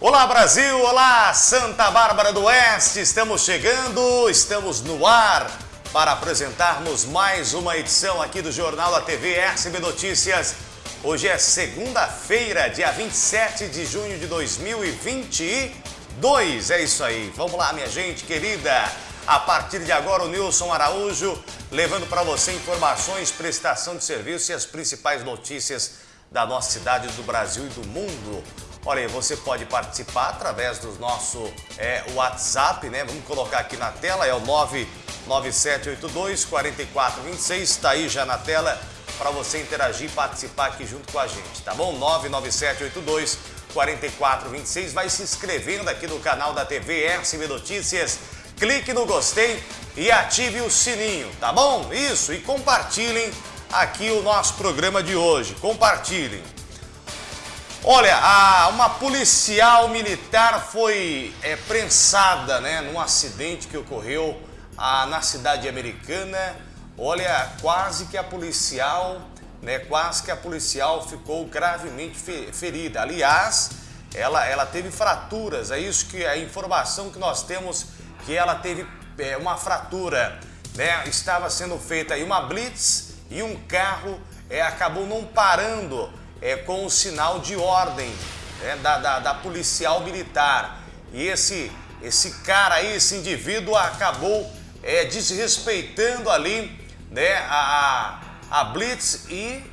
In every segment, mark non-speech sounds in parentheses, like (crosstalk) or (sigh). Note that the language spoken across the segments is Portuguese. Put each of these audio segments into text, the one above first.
Olá Brasil, olá Santa Bárbara do Oeste, estamos chegando, estamos no ar para apresentarmos mais uma edição aqui do Jornal da TV SB Notícias. Hoje é segunda-feira, dia 27 de junho de 2022, é isso aí. Vamos lá minha gente querida, a partir de agora o Nilson Araújo levando para você informações, prestação de serviço e as principais notícias da nossa cidade, do Brasil e do mundo. Olha aí, você pode participar através do nosso é, WhatsApp, né? Vamos colocar aqui na tela, é o 99782 4426, está aí já na tela para você interagir e participar aqui junto com a gente, tá bom? 99782 4426, vai se inscrevendo aqui no canal da TV SB Notícias, clique no gostei e ative o sininho, tá bom? Isso, e compartilhem aqui o nosso programa de hoje, compartilhem. Olha, a, uma policial militar foi é, prensada né, num acidente que ocorreu a, na cidade americana. Olha, quase que a policial, né, quase que a policial ficou gravemente ferida. Aliás, ela, ela teve fraturas, é isso que a informação que nós temos, que ela teve é, uma fratura. Né? Estava sendo feita aí uma blitz e um carro é, acabou não parando é, com o sinal de ordem né, da, da, da, policial militar. E esse, esse cara aí, esse indivíduo acabou é, desrespeitando ali né, a, a Blitz e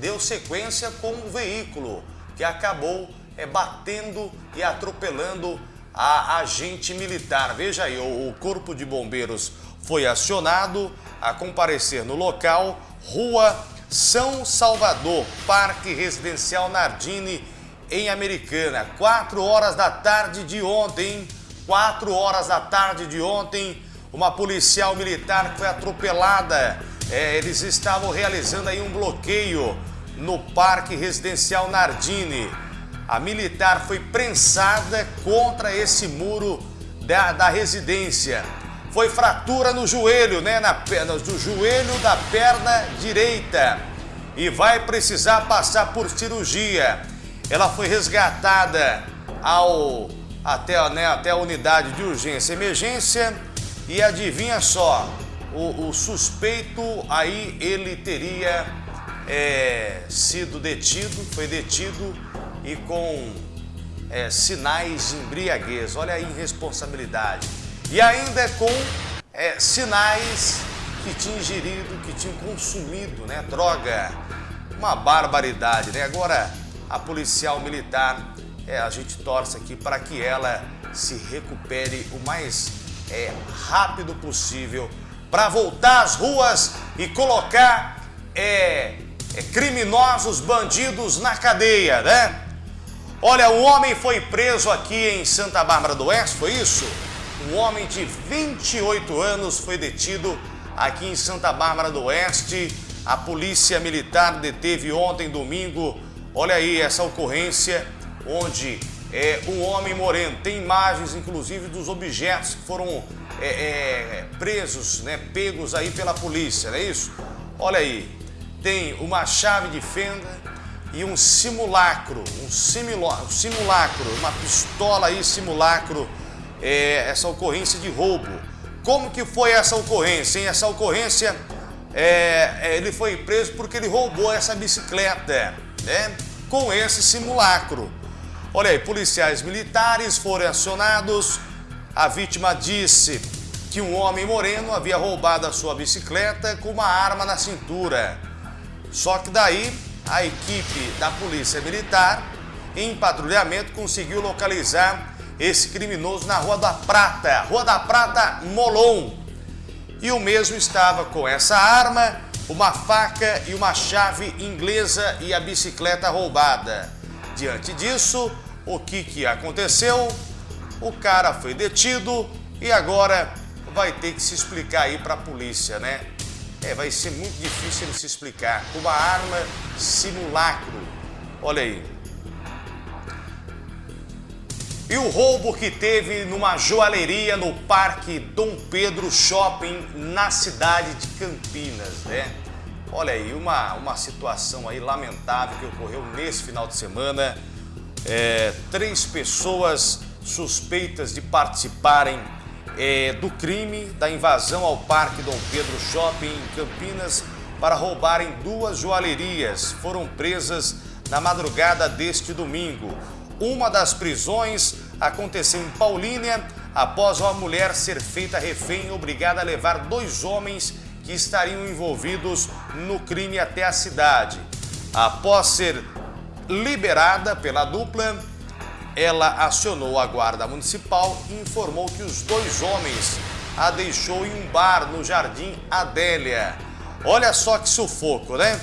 deu sequência com o veículo que acabou é, batendo e atropelando a agente militar. Veja aí, o, o Corpo de Bombeiros foi acionado a comparecer no local, Rua são Salvador, Parque Residencial Nardini, em Americana. 4 horas da tarde de ontem, 4 horas da tarde de ontem, uma policial militar foi atropelada. É, eles estavam realizando aí um bloqueio no Parque Residencial Nardini. A militar foi prensada contra esse muro da, da residência foi fratura no joelho, né? Na perna, do joelho da perna direita. E vai precisar passar por cirurgia. Ela foi resgatada ao, até, né, até a unidade de urgência e emergência. E adivinha só, o, o suspeito aí ele teria é, sido detido, foi detido e com é, sinais de embriaguez. Olha a irresponsabilidade e ainda com é, sinais que tinha ingerido, que tinha consumido né, droga. Uma barbaridade, né? Agora, a policial militar, é, a gente torce aqui para que ela se recupere o mais é, rápido possível para voltar às ruas e colocar é, é, criminosos, bandidos na cadeia, né? Olha, um homem foi preso aqui em Santa Bárbara do Oeste, foi isso? Um homem de 28 anos foi detido aqui em Santa Bárbara do Oeste. A polícia militar deteve ontem, domingo, olha aí essa ocorrência, onde é, um homem moreno, tem imagens inclusive dos objetos que foram é, é, presos, né, pegos aí pela polícia, não é isso? Olha aí, tem uma chave de fenda e um simulacro, um simulacro, uma pistola aí simulacro é, essa ocorrência de roubo. Como que foi essa ocorrência? Hein? Essa ocorrência, é, é, ele foi preso porque ele roubou essa bicicleta, né? Com esse simulacro. Olha aí, policiais militares foram acionados. A vítima disse que um homem moreno havia roubado a sua bicicleta com uma arma na cintura. Só que daí a equipe da polícia militar, em patrulhamento, conseguiu localizar esse criminoso na Rua da Prata, Rua da Prata Molon. E o mesmo estava com essa arma, uma faca e uma chave inglesa e a bicicleta roubada. Diante disso, o que, que aconteceu? O cara foi detido e agora vai ter que se explicar aí para a polícia, né? É, vai ser muito difícil ele se explicar. Uma arma simulacro. Olha aí. E o roubo que teve numa joalheria no Parque Dom Pedro Shopping, na cidade de Campinas, né? Olha aí, uma, uma situação aí lamentável que ocorreu nesse final de semana. é, três pessoas suspeitas de participarem é, do crime da invasão ao Parque Dom Pedro Shopping em Campinas para roubarem duas joalherias. Foram presas na madrugada deste domingo. Uma das prisões aconteceu em Paulínia após uma mulher ser feita refém e obrigada a levar dois homens que estariam envolvidos no crime até a cidade. Após ser liberada pela dupla, ela acionou a guarda municipal e informou que os dois homens a deixou em um bar no Jardim Adélia. Olha só que sufoco, né?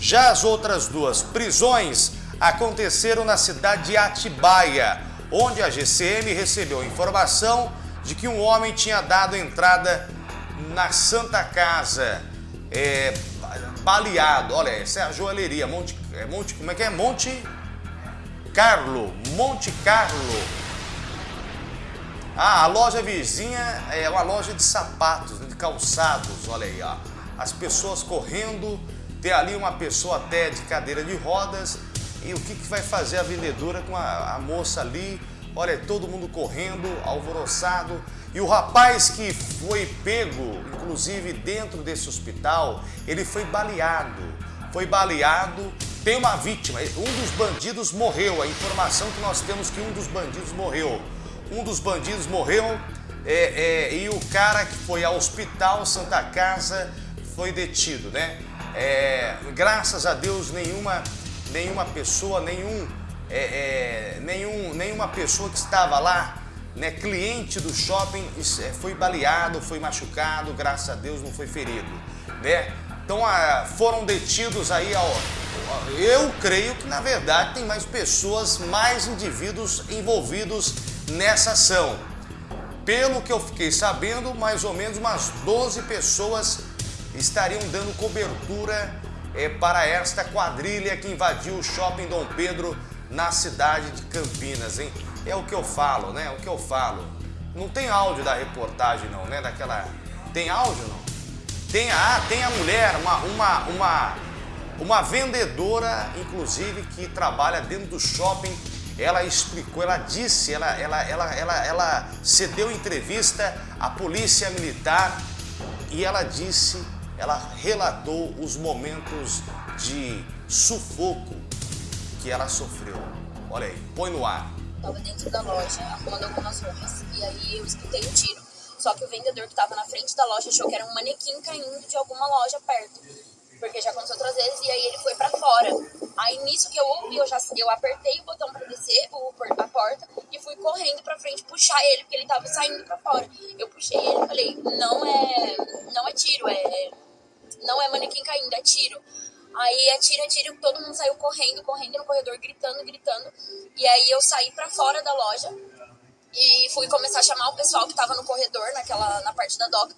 Já as outras duas prisões aconteceram na cidade de Atibaia, onde a GCM recebeu informação de que um homem tinha dado entrada na Santa Casa, é, baleado. Olha, essa é a joalheria, Monte, é Monte, como é que é? Monte Carlo, Monte Carlo. Ah, a loja vizinha é uma loja de sapatos, de calçados, olha aí, ó. As pessoas correndo, tem ali uma pessoa até de cadeira de rodas, e o que, que vai fazer a vendedora com a, a moça ali? Olha, todo mundo correndo, alvoroçado. E o rapaz que foi pego, inclusive dentro desse hospital, ele foi baleado. Foi baleado, tem uma vítima, um dos bandidos morreu. A informação que nós temos que um dos bandidos morreu. Um dos bandidos morreu é, é, e o cara que foi ao hospital Santa Casa foi detido, né? É, graças a Deus nenhuma, nenhuma pessoa, nenhum, é, é, nenhum, nenhuma pessoa que estava lá né, cliente do shopping é, foi baleado, foi machucado, graças a Deus não foi ferido, né? Então ah, foram detidos aí, ó, eu creio que na verdade tem mais pessoas, mais indivíduos envolvidos nessa ação. Pelo que eu fiquei sabendo, mais ou menos umas 12 pessoas estariam dando cobertura é, para esta quadrilha que invadiu o shopping Dom Pedro na cidade de Campinas, hein? É o que eu falo, né? É o que eu falo. Não tem áudio da reportagem não, né? Daquela... Tem áudio não? Tem a, ah, tem a mulher, uma, uma, uma, uma vendedora, inclusive, que trabalha dentro do shopping. Ela explicou, ela disse, ela, ela, ela, ela, ela cedeu entrevista à polícia militar e ela disse, ela relatou os momentos de sufoco que ela sofreu. Olha aí, põe no ar tava dentro da loja arrumando algumas roupas. E aí eu escutei um tiro. Só que o vendedor que tava na frente da loja achou que era um manequim caindo de alguma loja perto. Porque já aconteceu outras vezes e aí ele foi para fora. Aí nisso que eu ouvi, eu já eu apertei o botão para descer o, a porta e fui correndo para frente puxar ele, porque ele tava saindo para fora. Eu puxei ele e falei: "Não é, não é tiro, é não é manequim caindo, é tiro". Aí atira, atira, todo mundo saiu correndo, correndo no corredor, gritando, gritando. E aí eu saí para fora da loja e fui começar a chamar o pessoal que tava no corredor, naquela, na parte da doca,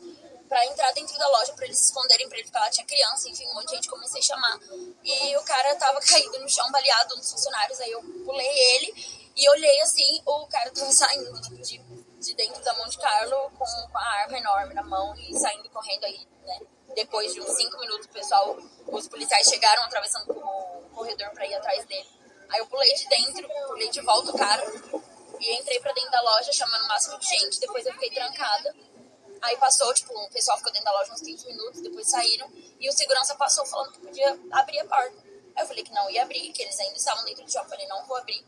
para entrar dentro da loja, para eles se esconderem, pra ele ficar lá, tinha criança, enfim, um monte de gente, comecei a chamar. E o cara tava (laughs) caído no chão, baleado, nos funcionários, aí eu pulei ele e olhei assim, o cara tava saindo de, de dentro da Monte Carlo com, com a arma enorme na mão e saindo correndo aí, né? Depois de uns cinco minutos, o pessoal, os policiais chegaram atravessando o corredor para ir atrás dele. Aí eu pulei de dentro, pulei de volta o cara e entrei para dentro da loja chamando o máximo de gente. Depois eu fiquei trancada. Aí passou, tipo, o pessoal ficou dentro da loja uns 15 minutos, depois saíram e o segurança passou falando que podia abrir a porta. Aí eu falei que não ia abrir, que eles ainda estavam dentro do shopping. Eu falei, não vou abrir.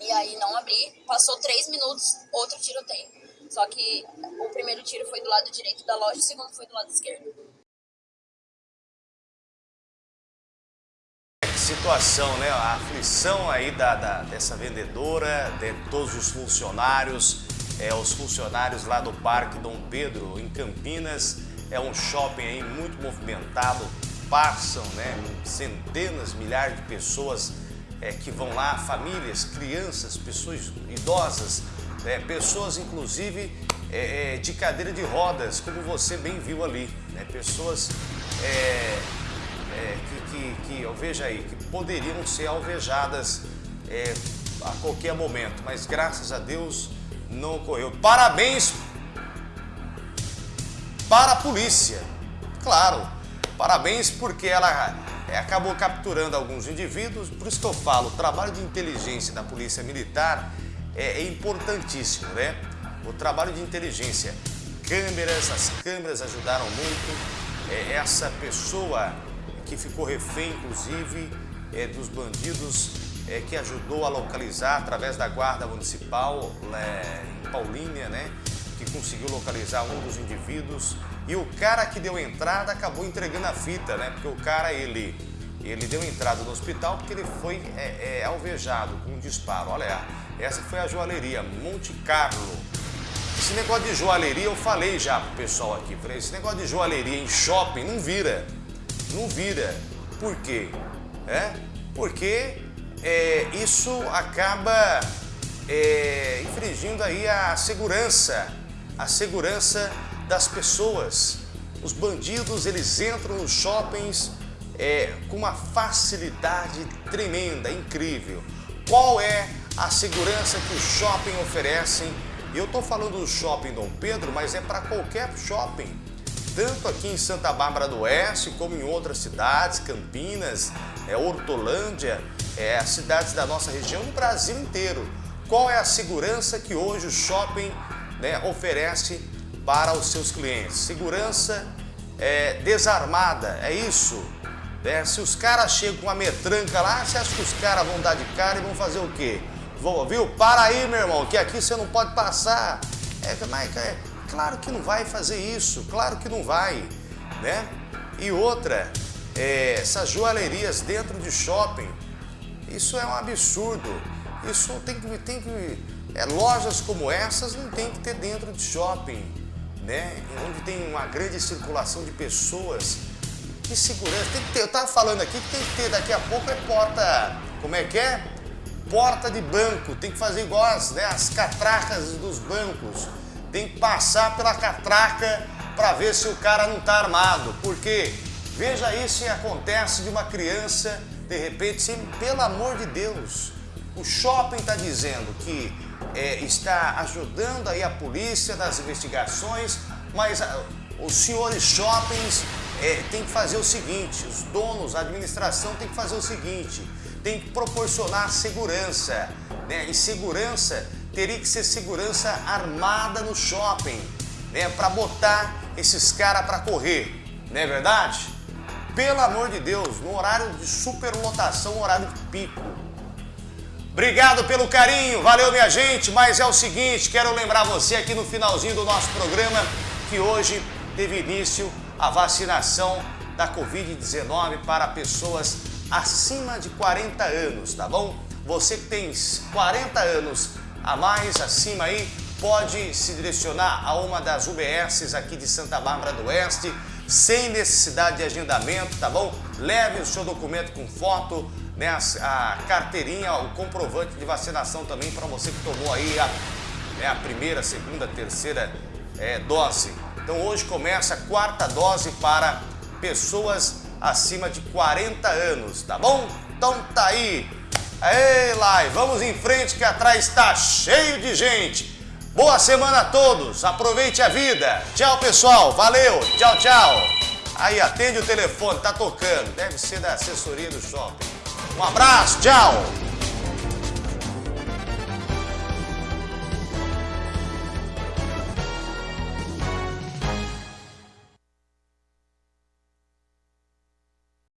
E aí não abri, passou três minutos, outro tiroteio. Só que o primeiro tiro foi do lado direito da loja, o segundo foi do lado esquerdo. Situação, né? A aflição aí da, da, dessa vendedora, de todos os funcionários, é, os funcionários lá do Parque Dom Pedro, em Campinas, é um shopping aí muito movimentado, passam né, centenas, milhares de pessoas é, que vão lá, famílias, crianças, pessoas idosas, é, pessoas inclusive é, é de cadeira de rodas, como você bem viu ali, né? pessoas é, que, que, que, aí, que poderiam ser alvejadas é, a qualquer momento, mas graças a Deus não ocorreu. Parabéns para a polícia, claro, parabéns porque ela é, acabou capturando alguns indivíduos. Por isso que eu falo, o trabalho de inteligência da Polícia Militar é, é importantíssimo, né? O trabalho de inteligência, câmeras, as câmeras ajudaram muito. É, essa pessoa que ficou refém, inclusive, é, dos bandidos, é, que ajudou a localizar através da Guarda Municipal é, em Paulínia, né? Que conseguiu localizar um dos indivíduos. E o cara que deu entrada acabou entregando a fita, né? Porque o cara, ele, ele deu entrada no hospital porque ele foi é, é, alvejado com um disparo. Olha, essa foi a joalheria Monte Carlo. Esse negócio de joalheria eu falei já pro pessoal aqui. Falei, esse negócio de joalheria em shopping não vira. Não vira. Por quê? É? Porque é, isso acaba é, infringindo aí a segurança, a segurança das pessoas. Os bandidos, eles entram nos shoppings é, com uma facilidade tremenda, incrível. Qual é a segurança que os shopping oferecem? Eu estou falando do shopping Dom Pedro, mas é para qualquer shopping tanto aqui em Santa Bárbara do Oeste, como em outras cidades, Campinas, é, Hortolândia, é, as cidades da nossa região, no Brasil inteiro. Qual é a segurança que hoje o shopping né, oferece para os seus clientes? Segurança é, desarmada, é isso. Né? Se os caras chegam com uma metranca lá, você acha que os caras vão dar de cara e vão fazer o quê? Vão, viu? Para aí, meu irmão, que aqui você não pode passar. É, mas, é, Claro que não vai fazer isso, claro que não vai, né? E outra, é, essas joalherias dentro de shopping, isso é um absurdo. Isso tem que, tem que é, lojas como essas não tem que ter dentro de shopping, né? Onde tem uma grande circulação de pessoas. Que segurança, tem que ter, eu estava falando aqui que tem que ter, daqui a pouco é porta, como é que é? Porta de banco, tem que fazer igual as, né, as catracas dos bancos tem que passar pela catraca para ver se o cara não está armado. Porque veja isso se acontece de uma criança, de repente, sim, pelo amor de Deus. O shopping está dizendo que é, está ajudando aí a polícia nas investigações, mas a, ah, os senhores shoppings é, tem que fazer o seguinte, os donos, a administração tem que fazer o seguinte, tem que proporcionar segurança, né? E segurança teria que ser segurança armada no shopping, né, para botar esses caras para correr, não é verdade? Pelo amor de Deus, no horário de superlotação, horário de pico. Obrigado pelo carinho, valeu minha gente, mas é o seguinte, quero lembrar você aqui no finalzinho do nosso programa que hoje teve início a vacinação da Covid-19 para pessoas acima de 40 anos, tá bom? Você que tem 40 anos a mais acima aí, pode se direcionar a uma das UBSs aqui de Santa Bárbara do Oeste, sem necessidade de agendamento, tá bom? Leve o seu documento com foto, né, a, carteirinha, o comprovante de vacinação também para você que tomou aí a, né, a primeira, segunda, terceira é, dose. Então hoje começa a quarta dose para pessoas acima de 40 anos, tá bom? Então tá aí Ei, Lai, vamos em frente que atrás está cheio de gente. Boa semana a todos, aproveite a vida. Tchau, pessoal, valeu, tchau, tchau. Aí, atende o telefone, tá tocando, deve ser da assessoria do shopping. Um abraço, tchau.